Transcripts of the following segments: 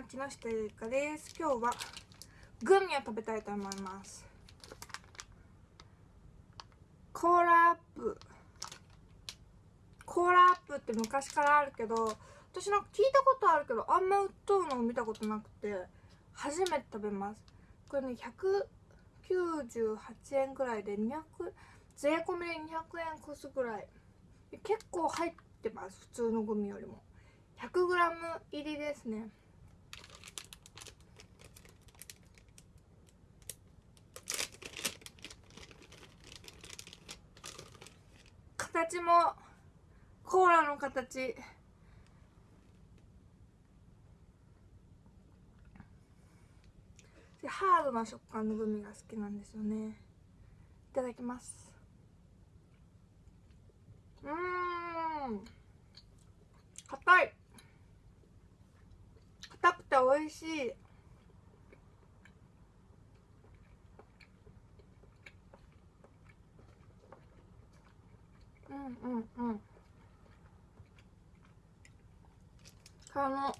ん木下ゆかです。今日はグミを食べたいと思います。コーラアップ。コーラアップって昔からあるけど私なんか聞いたことあるけどあんま売っとるのを見たことなくて初めて食べます。これね198円ぐらいで200税込みで200円越すぐらい。結構入ってます普通のグミよりも。100g 入りですね。形もコーラの形。ハードな食感のグミが好きなんですよね。いただきます。うん。硬い。硬くて美味しい。うんうんうん。あの。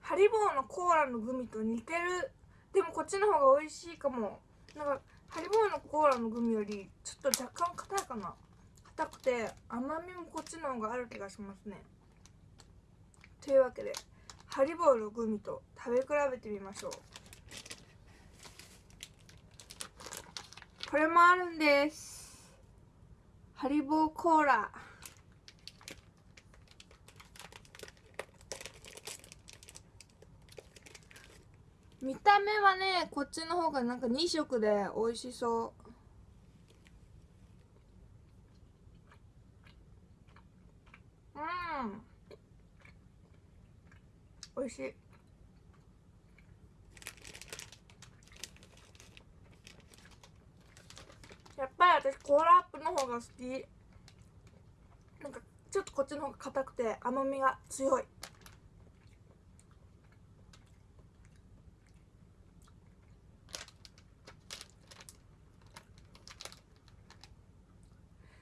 ハリボーのコーラのグミと似てる。でもこっちの方が美味しいかも。なんかハリボーのコーラのグミよりちょっと若干硬いかな。硬くて甘みもこっちの方がある気がしますね。というわけでハリボーのグミと食べ比べてみましょう。これもあるんです。ハリボーコーラ。見た目はねこっちの方がなんか2色で美味しそう。うん。美味しい。やっぱり私コーラアップの方が好き。なんかちょっとこっちの方が硬くて甘みが強い。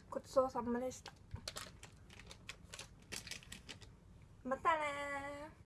ごちそうさまでした。またね